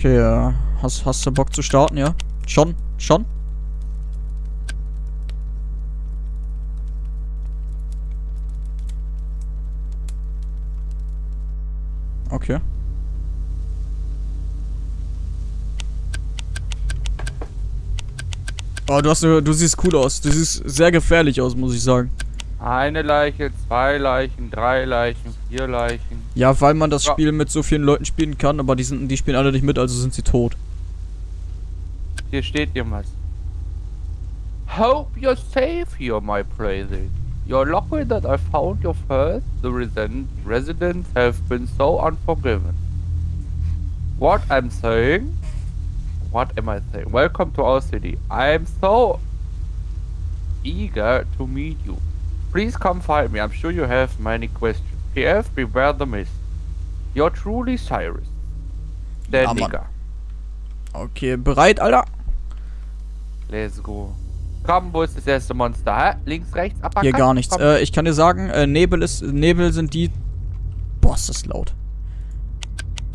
Okay, äh, hast, hast du Bock zu starten, ja? Schon? Schon? Okay. Oh, du hast eine, du siehst cool aus. Du siehst sehr gefährlich aus, muss ich sagen. Eine Leiche, zwei Leichen, drei Leichen, vier Leichen. Ja, weil man das Ja. Spiel mit so vielen Leuten spielen kann, aber die, sind, die spielen alle nicht mit, also sind sie tot. Hier steht irgendwas. Hope you're safe here, my praises. You're lucky that I found your first. The resident residents have been so unforgiven. What I'm saying? What am I saying? Welcome to our city. I am so eager to meet you. Please come find me. I'm sure you have many questions. PF, beware the mist. You're truly Cyrus. Der Ja. Nigger. Okay, bereit, Alter? Let's go. Komm, wo ist das erste Monster? Hä? Links, rechts, Uppercut? Hier gar nichts. Äh, ich kann dir sagen, äh, Nebel ist. Nebel sind die. Boah, ist das laut.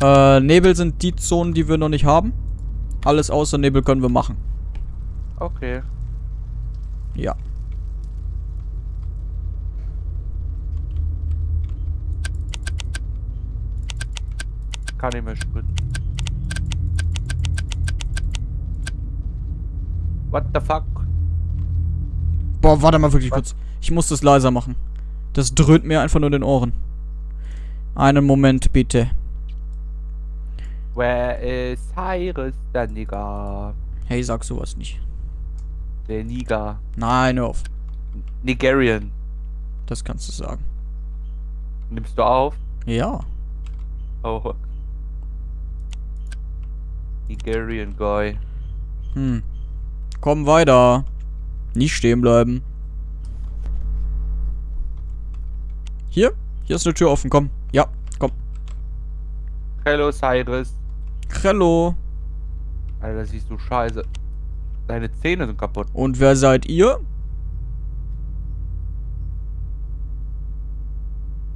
Äh, Nebel sind die Zonen, die wir noch nicht haben. Alles außer Nebel können wir machen. Okay. Ja. Kann ich mehr sprinten. What the fuck? Boah, warte mal wirklich Was? kurz. Ich muss das leiser machen. Das dröhnt mir einfach nur in den Ohren. Einen Moment, bitte. Where is Cyrus, der Nigger? Hey, sag sowas nicht. Der Niger. Nein, hör auf. Nigerian. Das kannst du sagen. Nimmst du auf? Ja. Oh. Nigerian Guy. Hm. Komm weiter. Nicht stehen bleiben. Hier? Hier ist eine Tür offen, komm. Ja, komm. Hello, Cyrus. Hello. Alter, siehst du scheiße. Deine Zähne sind kaputt. Und wer seid ihr?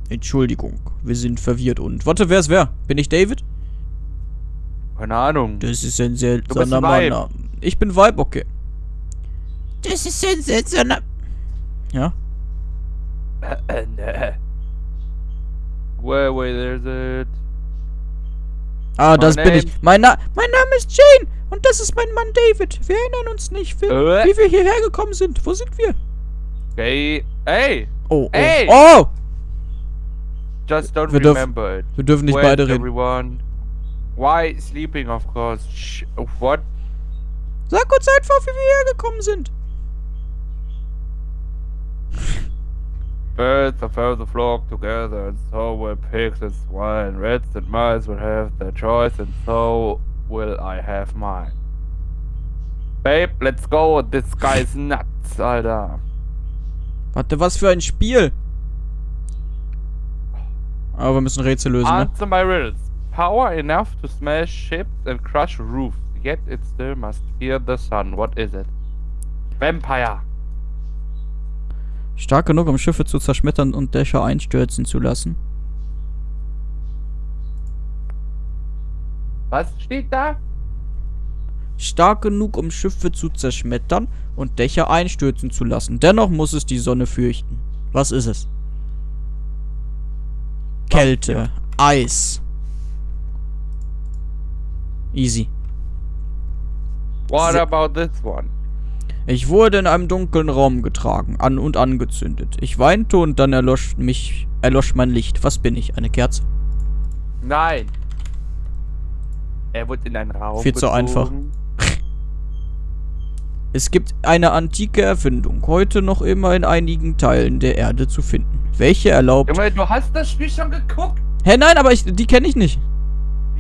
Entschuldigung, wir sind verwirrt und... Warte, wer ist wer? Bin ich David? Keine Ahnung. Das ist ein seltsamer. Mann. Ich bin Vibe, okay. Das ist ein seltsamer... Ja? Äh, ne. Where, where is it? Ah, das My bin ich. name- Mein, Na mein Name ist Jane und das ist mein Mann David. Wir erinnern uns nicht, wie, Äh. wie wir hierher gekommen sind. Wo sind wir? Okay. Hey! Oh, oh. Ey! Oh! Just don't Wir dürfen- remember it. Wir dürfen nicht Wait, beide reden. everyone. Why sleeping, of course. Sh what? Sag uns einfach, wie wir hierher gekommen sind. Birds of the flock together, and so will pigs and swine. Rats and mice will have their choice, and so will I have mine. Babe, let's go. This guy's nuts, Alter. Warte, was für ein Spiel. Aber wir müssen Rätsel lösen, ne? Answer my riddles. Power enough to smash ships and crush roofs, yet it still must fear the sun. What is it? Vampire. Stark genug, um Schiffe zu zerschmettern und Dächer einstürzen zu lassen. Was steht da? Stark genug, um Schiffe zu zerschmettern und Dächer einstürzen zu lassen. Dennoch muss es die Sonne fürchten. Was ist es? Kälte. Eis. Easy. What about this one? Ich wurde in einem dunklen Raum getragen, an und angezündet. Ich weinte und dann erlosch mich, erlosch mein Licht. Was bin ich? Eine Kerze? Nein. Er wurde in einen Raum Viel zu gezogen. einfach. Es gibt eine antike Erfindung, heute noch immer in einigen Teilen der Erde zu finden. Welche erlaubt... Junge, du hast das Spiel schon geguckt? Hä, nein, aber ich, die kenne ich nicht.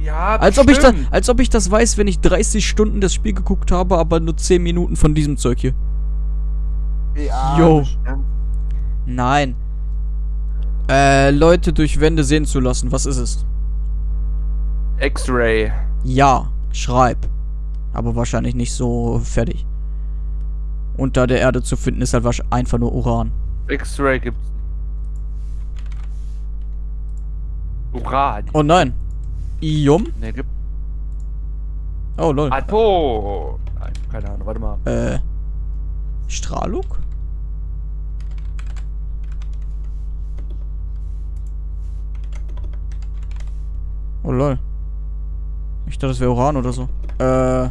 Ja, Als ob, ich da, bestimmt. als ob ich das weiß, wenn ich 30 Stunden das Spiel geguckt habe, aber nur 10 Minuten von diesem Zeug hier. Ja, Jo. bestimmt. Nein. Äh, Leute durch Wände sehen zu lassen. Was ist es? X-Ray. Ja, schreib. Aber wahrscheinlich nicht so fertig. Unter der Erde zu finden ist halt wahrscheinlich einfach nur Uran. X-Ray gibt's. Uran. Oh nein. Ium? Ne, gibt. Oh, lol. Atom. Nein, keine Ahnung, warte mal. Äh. Strahlung? Oh lol. Ich dachte, das wäre Uran oder so. Äh.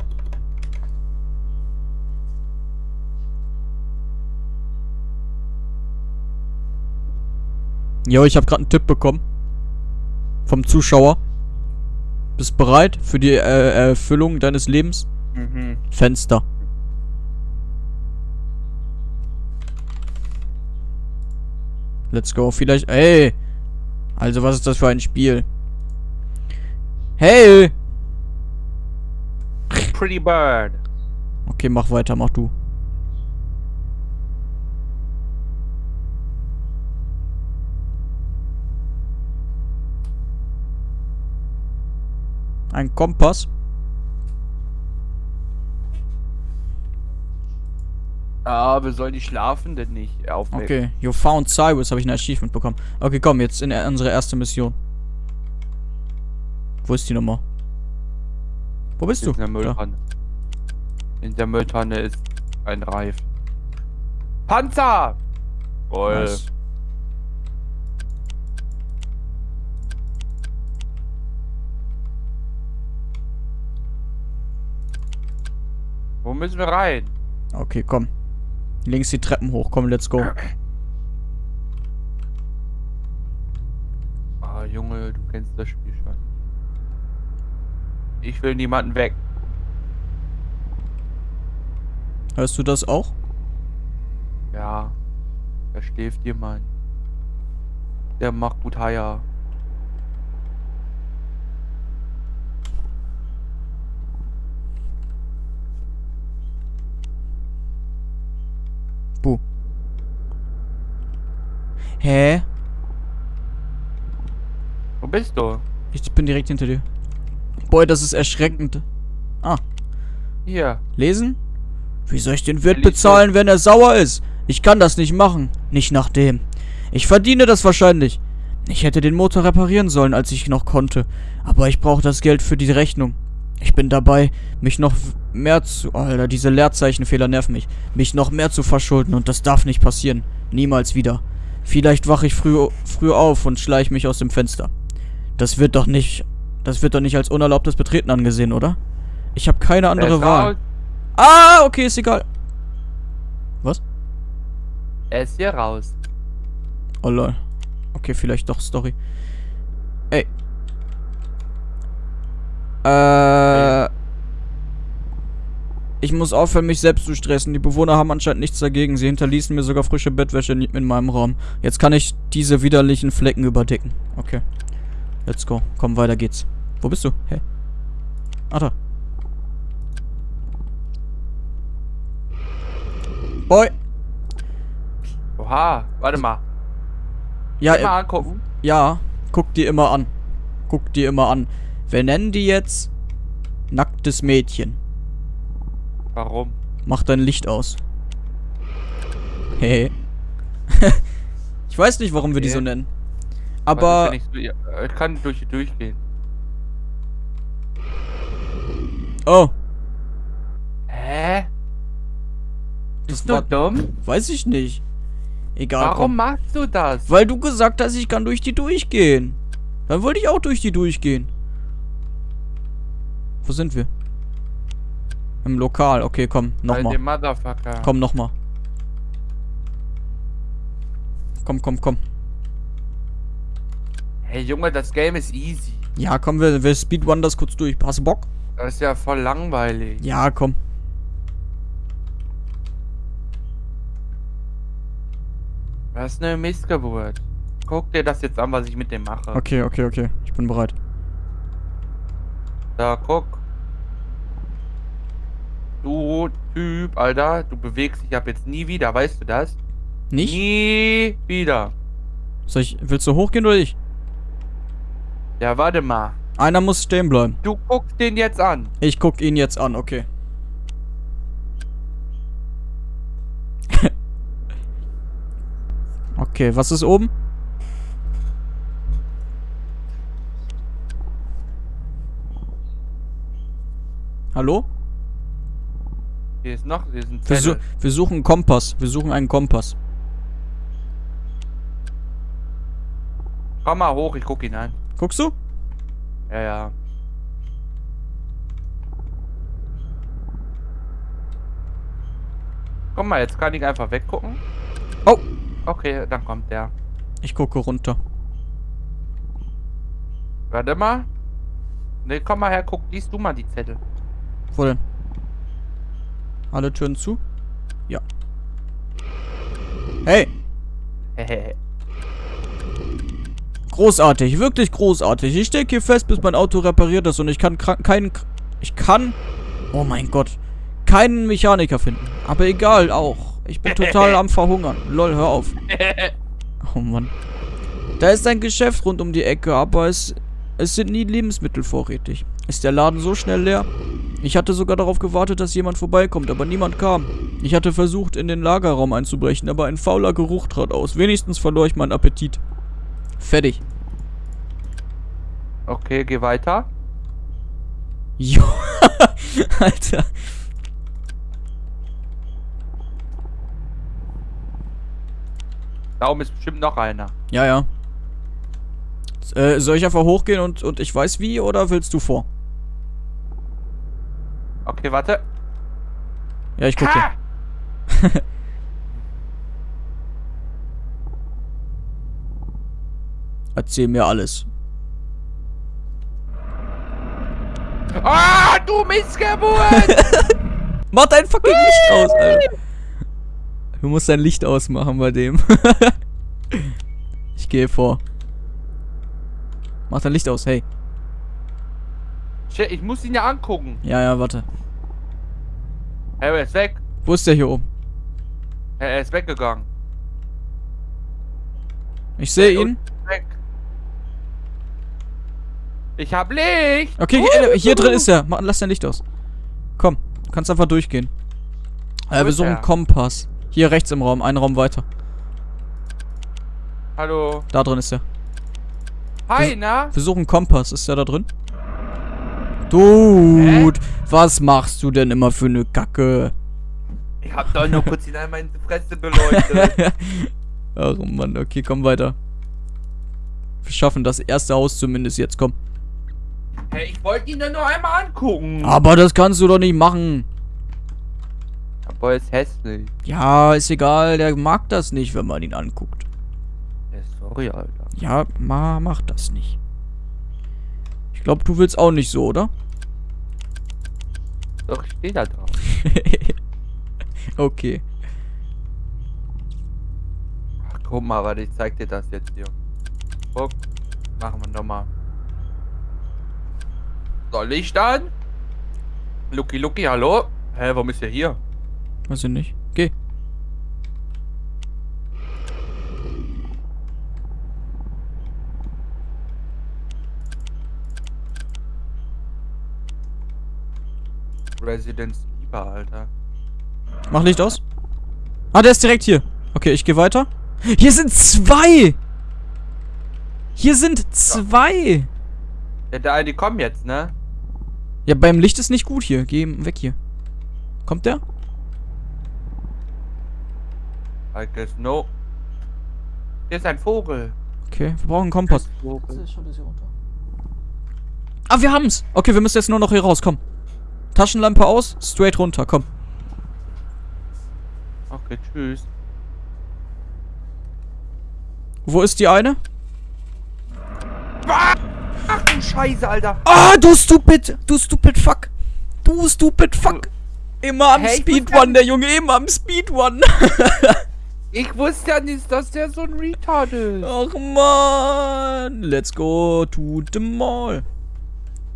Jo, ich habe gerade einen Tipp bekommen. Vom Zuschauer. Bist bereit für die äh, Erfüllung deines Lebens? Mhm. Fenster. Let's go. Vielleicht. Hey! Also, was ist das für ein Spiel? Hey! Pretty Bird. Okay, mach weiter, mach du. Ein Kompass. Ah, wir sollen die Schlafenden nicht aufwecken. Okay, you found Cyrus, habe ich ein Achievement bekommen. Okay, komm, jetzt in unsere erste Mission. Wo ist die Nummer? Wo bist du? In der. Mülltonne. In der Mülltonne ist ein Reif. Panzer! Voll. Nice. Müssen wir rein? Okay, komm. Links die Treppen hoch, komm, let's go. Ah, Junge, du kennst das Spiel schon. Ich will niemanden weg. Hörst du das auch? Ja. Da schläft jemand. Der macht gut Haier. Hä? Wo bist du? Ich bin direkt hinter dir. Boy, das ist erschreckend. Ah, Hier. lesen? Wie soll ich den Wirt bezahlen, wenn er sauer ist? Ich kann das nicht machen. Nicht nach dem. Ich verdiene das wahrscheinlich. Ich hätte den Motor reparieren sollen, als ich noch konnte. Aber ich brauche das Geld für die Rechnung. Ich bin dabei, mich noch mehr zu... Alter, diese Leerzeichenfehler nerven mich. Mich noch mehr zu verschulden und das darf nicht passieren. Niemals wieder. Vielleicht wache ich früh, früh auf und schleiche mich aus dem Fenster. Das wird doch nicht... Das wird doch nicht als unerlaubtes Betreten angesehen, oder? Ich habe keine Der andere ist Wahl. Ah, okay, ist egal. Was? Er ist hier raus. Oh lol. Okay, vielleicht doch Story. Ey. Äh. Ich muss aufhören, mich selbst zu stressen. Die Bewohner haben anscheinend nichts dagegen. Sie hinterließen mir sogar frische Bettwäsche in, in meinem Raum. Jetzt kann ich diese widerlichen Flecken überdecken. Okay. Let's go. Komm, weiter geht's. Wo bist du? Hä? Ah, da. Boy. Oha, warte mal. Ja, Geh äh, angucken. Ja, guck die immer an. Guck die immer an. Wir nennen die jetzt nacktes Mädchen. Warum? Mach dein Licht aus. Hey. ich weiß nicht, warum wir die so nennen. Aber ich ja, Ich kann durch durchgehen. oh, Hä? das Bist du dumm? weiß ich nicht. Egal. Warum komm. machst du das? Weil du gesagt hast, ich kann durch die durchgehen. Dann wollte ich auch durch die durchgehen. Wo sind wir? Im Lokal. Okay, komm, nochmal. Komm, nochmal. Komm, komm, komm. Hey Junge, das Game ist easy. Ja, komm, wir, wir speedrun das kurz durch. Hast du Bock? Das ist ja voll langweilig. Ja, komm. Ist eine Missgeburt. Guck dir das jetzt an, was ich mit dem mache. Okay, okay, okay. Ich bin bereit. Da, guck. Du Typ, Alter, du bewegst dich ab jetzt nie wieder, weißt du das? Nicht? Nie wieder. Soll ich, willst du hochgehen oder ich? Ja, warte mal. Einer muss stehen bleiben. Du guckst den jetzt an. Ich guck ihn jetzt an, okay. okay, was ist oben? Hallo? Hier ist noch, hier ist ein Wir, su Zettel. wir suchen einen Kompass. Wir suchen einen Kompass. Komm mal hoch, ich guck ihn an. Guckst du? Ja, ja. Komm mal, jetzt kann ich einfach weggucken. Oh! Okay, dann kommt der. Ich gucke runter. Warte mal. Ne, komm mal her, guck, liest du mal die Zettel. Wo denn? Alle Türen zu? Ja. Hey! Hehehe. Großartig, wirklich großartig. Ich stecke hier fest, bis mein Auto repariert ist und ich kann keinen... Ich kann... Oh mein Gott. Keinen Mechaniker finden. Aber egal, auch. Ich bin total am Verhungern. Lol, hör auf. Oh Mann. Da ist ein Geschäft rund um die Ecke, aber es, es sind nie Lebensmittel vorrätig. Ist der Laden so schnell leer? Ich hatte sogar darauf gewartet, dass jemand vorbeikommt, aber niemand kam. Ich hatte versucht, in den Lagerraum einzubrechen, aber ein fauler Geruch trat aus. Wenigstens verlor ich meinen Appetit. Fertig. Okay, geh weiter. Jo. Alter. Da oben ist bestimmt noch einer. Ja, ja. Äh, soll ich einfach hochgehen und, und ich weiß wie, oder willst du vor? Okay, warte. Ja, ich gucke. Erzähl mir alles. Ah, du Missgeburt! Mach dein fucking Licht aus, Alter. Du musst dein Licht ausmachen bei dem. ich gehe vor. Mach dein Licht aus, hey. Ich muss ihn ja angucken. Ja, ja, warte. Er ist weg. Wo ist der hier oben? Er ist weggegangen. Ich sehe ihn. Weg. Ich hab Licht. Okay, Uh, hier drin ist er. Lass dein Licht aus. Komm, du kannst einfach durchgehen. Äh, wir suchen er? einen Kompass. Hier rechts im Raum, einen Raum weiter. Hallo. Da drin ist er. Hi, na? Wir suchen einen Kompass. Ist der da drin? Dude, was machst du denn immer für eine Kacke? Ich hab doch nur kurz hinein meine Fresse beleuchtet. Ach Mann, okay, komm weiter. Wir schaffen das erste Haus zumindest jetzt, komm. hey, ich wollte ihn doch nur einmal angucken. Aber das kannst du doch nicht machen. Aber er ist hässlich. Ja, ist egal, der mag das nicht, wenn man ihn anguckt. Ja, sorry, Alter. Ja, ma, mach das nicht. Ich glaube, du willst auch nicht so, oder? Doch, ich steh da drauf. okay. Ach, guck mal, warte, ich zeig dir das jetzt hier. Guck. Machen wir nochmal. So, Licht an. Lucky, Lucky, hallo? Hä, warum ist er hier? Weiß ich nicht. Geh. Residence Lieber, Alter. Mach Licht aus. Ah, der ist direkt hier. Okay, ich gehe weiter. Hier sind zwei! Hier sind zwei! Ja, der eine kommt jetzt, ne? Ja, beim Licht ist nicht gut hier. Geh weg hier. Kommt der? I guess no. Hier ist ein Vogel. Okay, wir brauchen einen Kompass. Ah, wir haben's. Okay, wir müssen jetzt nur noch hier raus. Komm. Taschenlampe aus, straight runter. Komm. Okay, tschüss. Wo ist die eine? Ach du Scheiße, Alter. Ah, du stupid. Du stupid fuck. Du stupid fuck. Immer am Hey, Speedrun, der Junge. Immer am Speedrun. Ich wusste ja nicht, dass der so ein Retard ist. Ach man. Let's go to the mall.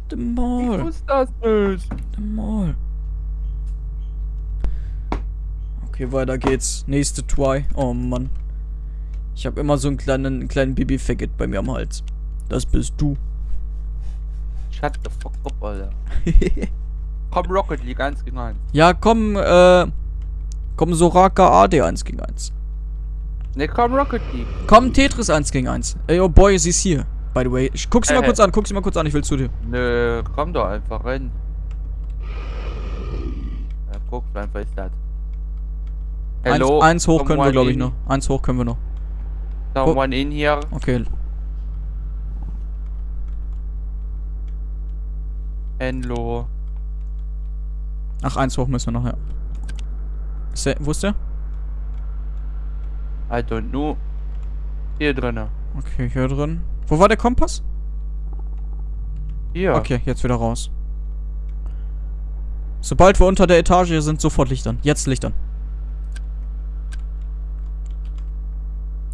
The Ich mall. wusste das nicht. The mall. Okay, weiter geht's. Nächste Try. Oh Mann. Ich habe immer so einen kleinen, einen kleinen Baby-Faggot bei mir am Hals. Das bist du. Shut the fuck up, Alter. Komm, Rocket League 1 gegen 1. ja, komm, äh. Komm, Soraka AD 1 gegen 1. Ne, komm, Rocket League. Komm, Tetris 1 gegen 1. Ey, oh boy, sie ist hier. By the way. Ich, guck sie mal Äh. kurz an, guck sie mal kurz an, ich will zu dir. Nö, komm doch einfach rein. guckst einfach, ist das. Eins, Hello? eins hoch können wir, glaube ich, noch. Eins hoch können wir noch. Someone in here? Okay. Hello. Ach, eins hoch müssen wir noch, ja. Ist der, wo ist der? I don't know. Hier drinnen. Okay, hier drin. Wo war der Kompass? Hier. Okay, jetzt wieder raus. Sobald wir unter der Etage sind, sofort Lichtern. Jetzt Lichtern.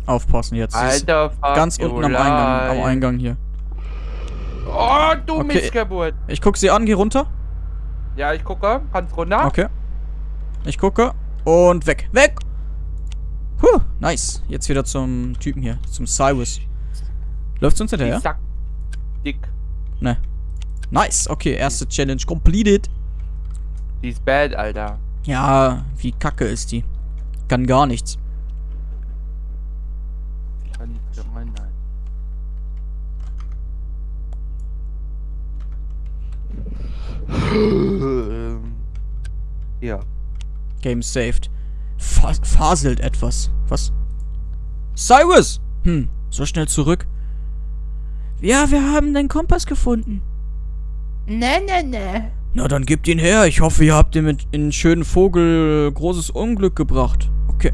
Aufpassen jetzt. Alter, fuck ganz unten am Eingang, am. Eingang hier. Oh, du Okay. Missgeburt. Ich guck sie an, geh runter. Ja, ich gucke. Kannst runter? Okay. Ich gucke. Und weg. Weg! Huh, nice. Jetzt wieder zum Typen hier. Zum Cyrus. Läuft's uns Die hinterher? Sack. Dick. Ne. Nice. Okay, erste Challenge completed. Die ist bad, Alter. Ja, wie kacke ist die. Kann gar nichts. Kann nicht rein, nein. Hier. Game saved. Fa faselt etwas. Was? Cyrus! Hm, so schnell zurück. Ja, wir haben den Kompass gefunden. Ne, ne, ne. Na, dann gebt ihn her. Ich hoffe, ihr habt ihn mit in einen schönen Vogel äh, großes Unglück gebracht. Okay.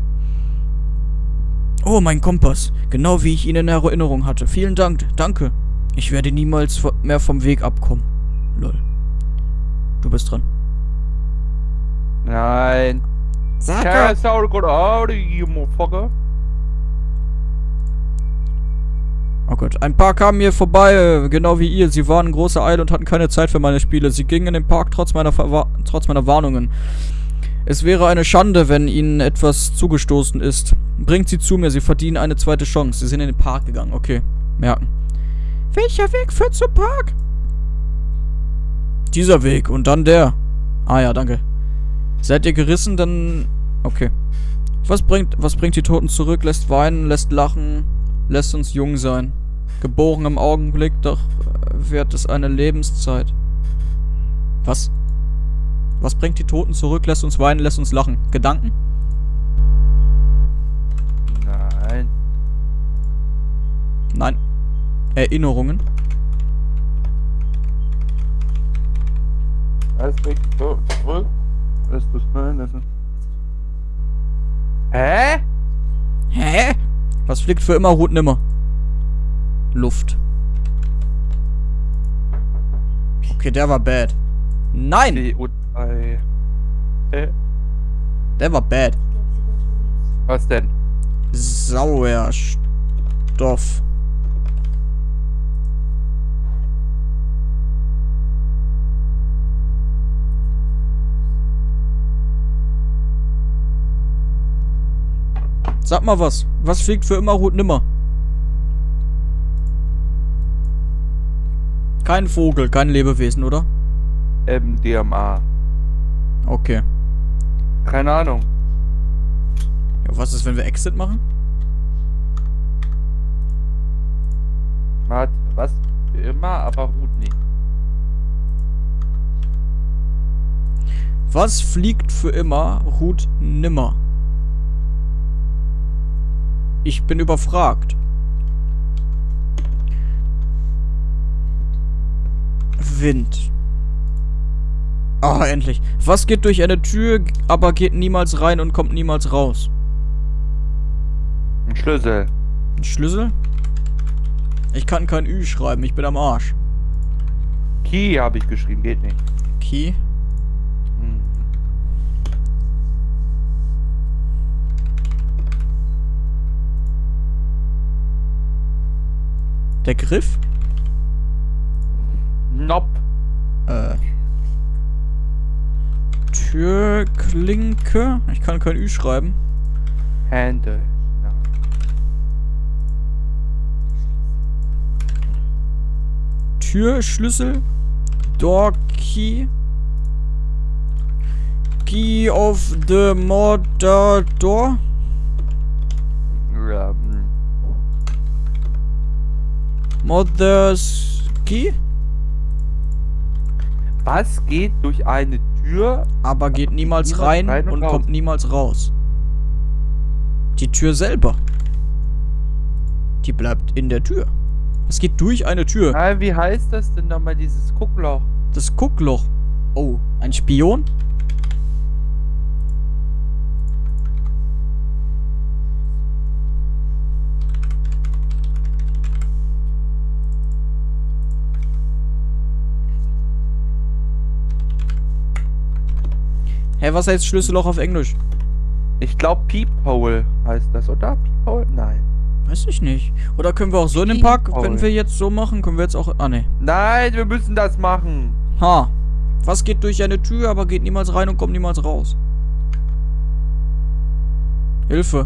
Oh, mein Kompass. Genau wie ich ihn in Erinnerung hatte. Vielen Dank. Danke. Ich werde niemals mehr vom Weg abkommen. Lol. Du bist dran. Nein. Sag Ja, sorry, good out, you motherfucker. Oh Gott, ein paar kamen mir vorbei, äh, genau wie ihr. Sie waren in großer Eile und hatten keine Zeit für meine Spiele. Sie gingen in den Park trotz meiner, trotz meiner Warnungen. Es wäre eine Schande, wenn ihnen etwas zugestoßen ist. Bringt sie zu mir, sie verdienen eine zweite Chance. Sie sind in den Park gegangen, okay. Merken. Welcher Weg führt zum Park? Dieser Weg und dann der. Ah ja, danke. Seid ihr gerissen, dann... Okay. Was bringt, was bringt die Toten zurück? Lässt weinen, lässt lachen, lässt uns jung sein. Geboren im Augenblick, doch äh, währt es eine Lebenszeit. Was? Was bringt die Toten zurück, lässt uns weinen, lässt uns lachen? Gedanken? Nein. Nein. Erinnerungen? Was bringt die Toten zurück? Lass das nein, lass es. Hä? Hä? Was fliegt für immer, ruht nimmer? Luft. Okay, der war bad. Nein! CO3. Hä? Der war bad. Was denn? Sauerstoff. Sag mal was. Was fliegt für immer, ruht nimmer? Kein Vogel, kein Lebewesen, oder? MDMA. Okay. Keine Ahnung. Ja, was ist, wenn wir Exit machen? Hat was immer, aber ruht nicht. Was fliegt für immer, ruht nimmer? Ich bin überfragt. Wind. Ah, endlich. Was geht durch eine Tür, aber geht niemals rein und kommt niemals raus? Ein Schlüssel. Ein Schlüssel? Ich kann kein Ü schreiben, ich bin am Arsch. Key habe ich geschrieben, geht nicht. Key? Hm. Der Griff? Nope. Äh. Türklinke? Ich kann kein Ü schreiben. Handle. Türschlüssel. Door key. Key of the mother door. Mother's key. Was geht durch eine Tür? aber geht niemals niemals rein, rein und und kommt niemals raus. Die Tür selber. Die bleibt in der Tür. Es geht durch eine Tür. Nein, wie heißt das denn nochmal, dieses Guckloch? Das Guckloch. Oh, ein Spion? Hä, was heißt Schlüsselloch auf Englisch? Ich glaube Peephole heißt das, oder? Peephole? Nein. Weiß ich nicht. Oder können wir auch so in den Park, wenn wir jetzt so machen, können wir jetzt auch... Ah, ne. Nein, wir müssen das machen. Ha. Was geht durch eine Tür, aber geht niemals rein und kommt niemals raus? Hilfe.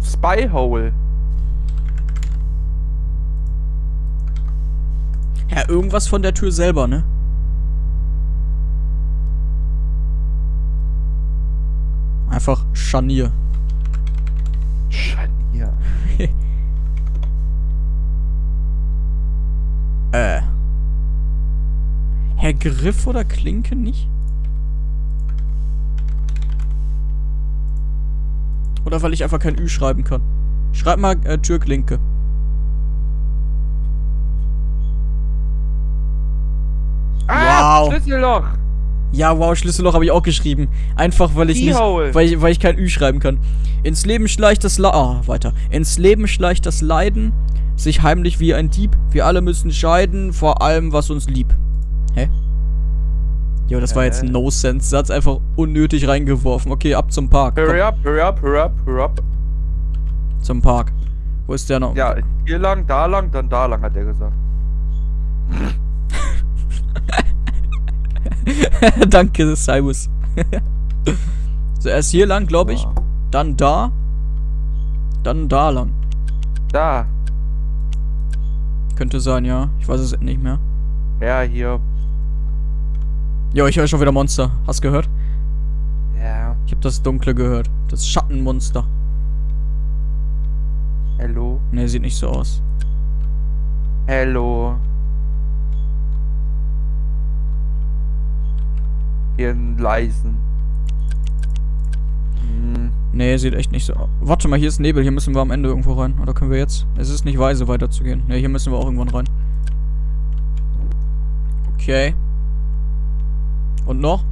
Spyhole. Ja, irgendwas von der Tür selber, ne? Einfach Scharnier. Scharnier. Äh. Herr Griff oder Klinke nicht? Oder weil ich einfach kein Ü schreiben kann. Schreib mal äh, Türklinke. Ah, Wow. Schlüsselloch. Ja, wow, Schlüsselloch habe ich auch geschrieben. Einfach weil ich nicht, weil ich, weil ich kein Ü schreiben kann. Ins Leben schleicht das La ah, weiter. Ins Leben schleicht das Leiden, sich heimlich wie ein Dieb. Wir alle müssen scheiden, vor allem was uns lieb. Hä? Jo, das war jetzt ein. No-Sense-Satz, einfach unnötig reingeworfen. Okay, ab zum Park. Hurry up, hurry up, hurry up, hurry up. zum Park. Wo ist der noch? Ja, hier lang, da lang, dann da lang, hat er gesagt. Danke, Cyrus. so, erst hier lang, glaube ich. Dann da. Dann da lang. Da. Könnte sein, ja. Ich weiß es nicht mehr. Ja, hier. Jo, ich höre schon wieder Monster. Hast gehört? Ja. Ich habe das Dunkle gehört. Das Schattenmonster. Hello. Ne, sieht nicht so aus. Hello. Einen leisen. Hm. Ne, sieht echt nicht so aus. Warte mal, hier ist Nebel. Hier müssen wir am Ende irgendwo rein. Oder können wir jetzt? Es ist nicht weise, weiterzugehen. Ne, hier müssen wir auch irgendwann rein. Okay. Und noch?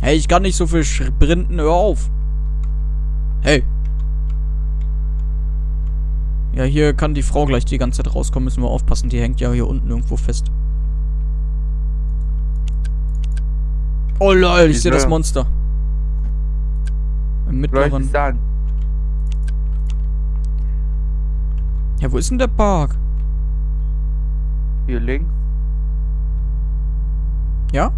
Hey, ich kann nicht so viel sprinten. Hör auf. Hey. Ja, hier kann die Frau gleich die ganze Zeit rauskommen. Müssen wir aufpassen. Die hängt ja hier unten irgendwo fest. Oh lol, ich sehe das Monster. Im mittleren. Ja, wo ist denn der Park? Hier links. Ja?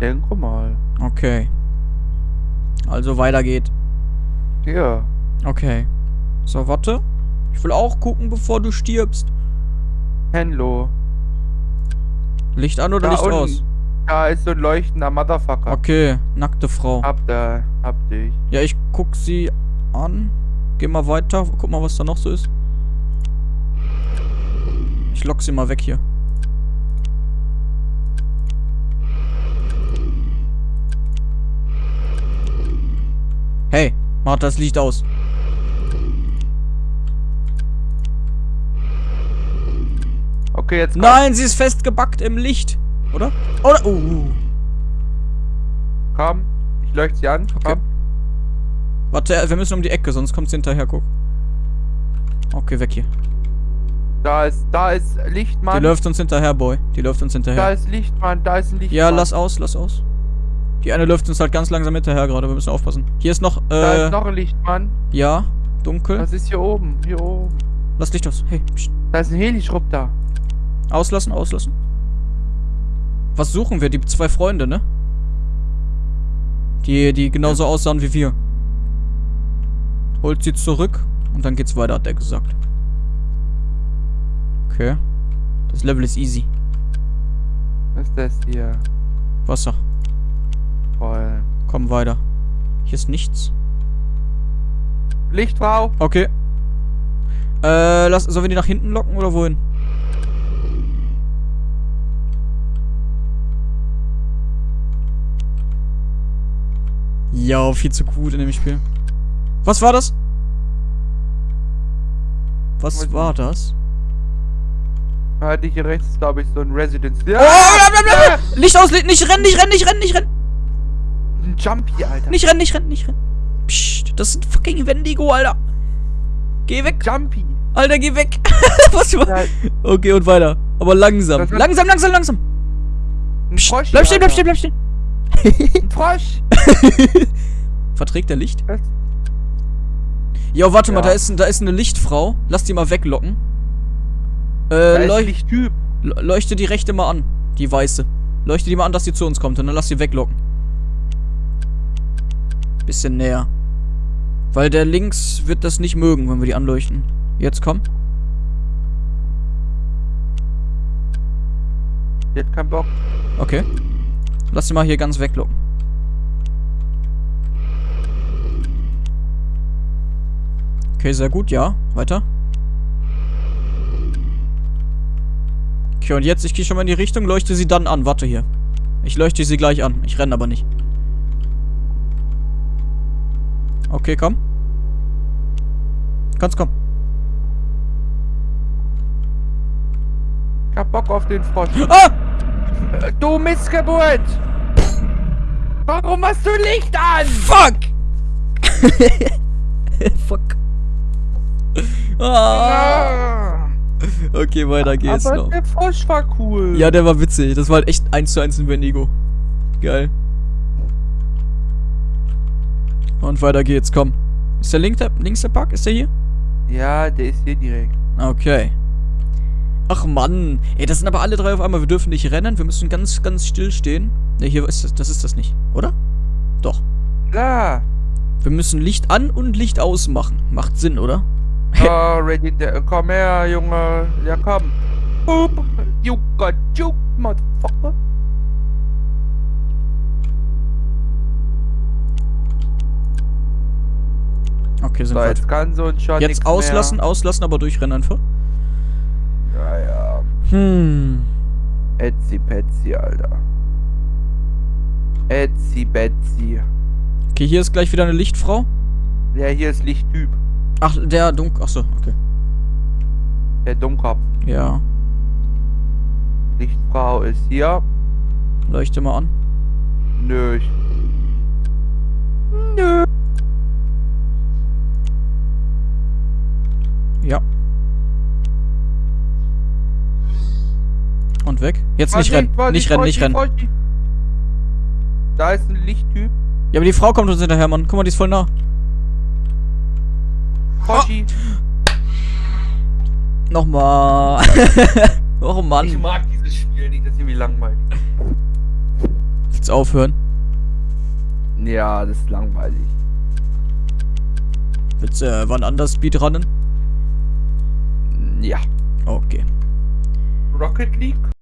Denke mal. Okay. Also weiter geht. Hier. Okay. So, warte. Ich will auch gucken, bevor du stirbst. Hello. Licht an oder Da Licht unten. aus? Da ist so ein leuchtender Motherfucker. Okay, nackte Frau. Hab da, hab dich. Ja, ich guck sie an. Geh mal weiter. Guck mal, was da noch so ist. Ich lock sie mal weg hier. Hey, mach das Licht aus. Okay, jetzt komm. Nein, sie ist festgebackt im Licht. Oder? Oder? Uh. Komm. Ich leuchte sie an. Okay. Komm. Warte, wir müssen um die Ecke, sonst kommt sie hinterher, guck. Okay, weg hier. Da ist, da ist Die Lichtmann. läuft uns hinterher, Boy. Die läuft uns Da hinterher. ist Lichtmann, da ist ein Lichtmann. Ja, lass aus, lass aus. Die eine läuft uns halt ganz langsam hinterher gerade. Wir müssen aufpassen. Hier ist noch, Da äh, ist noch ein Lichtmann. ja, dunkel. Was ist hier oben? Hier oben. Lass Licht aus. Hey, pst. Da ist ein Helischrupp da. Auslassen, auslassen. Was suchen wir? Die zwei Freunde, ne? Die, die genauso aussahen wie wir. Holt sie zurück und dann geht's weiter, hat er gesagt. Okay. Das Level ist easy. Was ist das hier? Wasser. Voll. Komm weiter. Hier ist nichts. Lichtfrau. Okay. Äh, lass, sollen wir die nach hinten locken oder wohin? Ja, viel zu gut in dem Spiel. Was war das? Was war nicht. das? Halt hier rechts ist, glaube ich, so ein Residence. Oh, Ja! blablabla. Licht aus, Licht, nicht rennen, nicht rennen, nicht rennen, nicht rennen. Ein Jumpy, Alter. Nicht rennen, nicht rennen, nicht rennen. Psst, das ist ein fucking Wendigo, Alter. Geh weg, Jumpy. Alter, geh weg. Was war? Ja, Okay, und weiter. Aber langsam. Langsam, langsam, langsam. Psst, bleib stehen, bleib stehen, bleib stehen. Ein Frosch. Verträgt der Licht? Was? Jo, warte mal, Ja. da ist, da ist eine Lichtfrau. Lass die mal weglocken. Äh, leuch nicht Typ. le- leuchte die rechte mal an. Die weiße. Leuchte die mal an, dass die zu uns kommt und dann lass sie weglocken. Bisschen näher. Weil der links wird das nicht mögen, wenn wir die anleuchten. Jetzt komm. Die hat keinen Bock. Okay. Lass sie mal hier ganz weglocken. Okay, sehr gut, ja. Weiter. Okay, und jetzt, ich gehe schon mal in die Richtung, leuchte sie dann an. Warte hier. Ich leuchte sie gleich an. Ich renne aber nicht. Okay, komm. Kannst kommen. Ich hab Bock auf den Frosch. Ah! Du Missgeburt! Warum hast du Licht an? Fuck! Fuck. Ah. Okay, weiter geht's Aber noch. der Frosch war cool. Ja, der war witzig. Das war halt echt 1 zu 1 ein Wendigo. Geil. Und weiter geht's, komm. Ist der, link der links der Park? Ist der hier? Ja, der ist hier direkt. Okay. Ach Mann. Ey, das sind aber alle drei auf einmal. Wir dürfen nicht rennen. Wir müssen ganz, ganz still stehen. Ne, hier ist das, das ist das nicht. Oder? Doch. Klar. Wir müssen Licht an und Licht aus machen. Macht Sinn, oder? Oh, ready, der, komm her, Junge. Ja, komm. Hup. You got you, motherfucker. Okay, sind So, wir. jetzt kann so ein Jetzt auslassen, Mehr. auslassen, aber durchrennen einfach. Ja, ja. Hm. Etsy Petsy, Alter. Etsy Betsy. Okay, hier ist gleich wieder eine Lichtfrau. Ja, hier ist Lichttyp. Ach, der Dunk. Ach so, okay. Der Dummkopf. Ja. Lichtfrau ist hier. Leuchte mal an. Nö. Ich Nö. Ja. Und weg. Jetzt nicht rennen. Nicht rennen, nicht rennen. Da ist ein Lichttyp. Ja, aber die Frau kommt uns hinterher, Mann. Guck mal, die ist voll nah. Foschi. Nochmal. oh Mann. Ich mag dieses Spiel nicht, das ist irgendwie langweilig. Jetzt aufhören. Ja, das ist langweilig. Willst du äh, wann anders Speedrunnen? Ja. Okay. Rocket League?